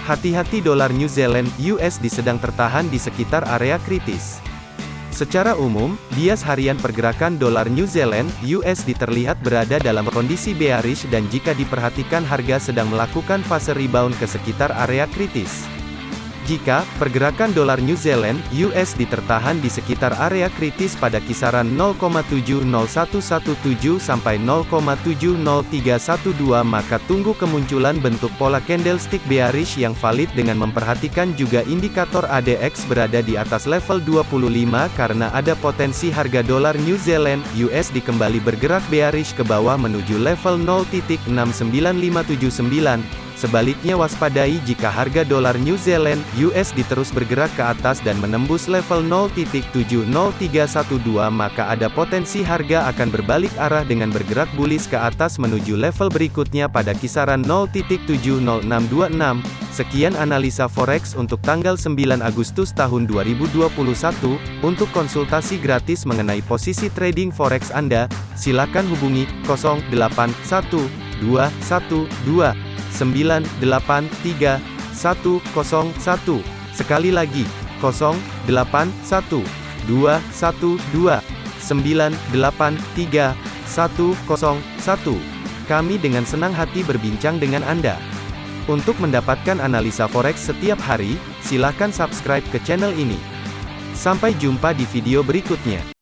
Hati-hati dolar New Zealand USD sedang tertahan di sekitar area kritis. Secara umum, bias harian pergerakan dolar New Zealand USD terlihat berada dalam kondisi bearish dan jika diperhatikan harga sedang melakukan fase rebound ke sekitar area kritis. Jika pergerakan dolar New Zealand (USD) tertahan di sekitar area kritis pada kisaran 0,70117 sampai 0,70312 maka tunggu kemunculan bentuk pola candlestick bearish yang valid dengan memperhatikan juga indikator ADX berada di atas level 25 karena ada potensi harga dolar New Zealand (USD) kembali bergerak bearish ke bawah menuju level 0.69579 Sebaliknya waspadai jika harga dolar New Zealand USD terus bergerak ke atas dan menembus level 0.70312 maka ada potensi harga akan berbalik arah dengan bergerak bullish ke atas menuju level berikutnya pada kisaran 0.70626. Sekian analisa forex untuk tanggal 9 Agustus tahun 2021. Untuk konsultasi gratis mengenai posisi trading forex Anda, silakan hubungi 081212 983 101. Sekali lagi, 081 212 983 101. Kami dengan senang hati berbincang dengan Anda. Untuk mendapatkan analisa forex setiap hari, silakan subscribe ke channel ini. Sampai jumpa di video berikutnya.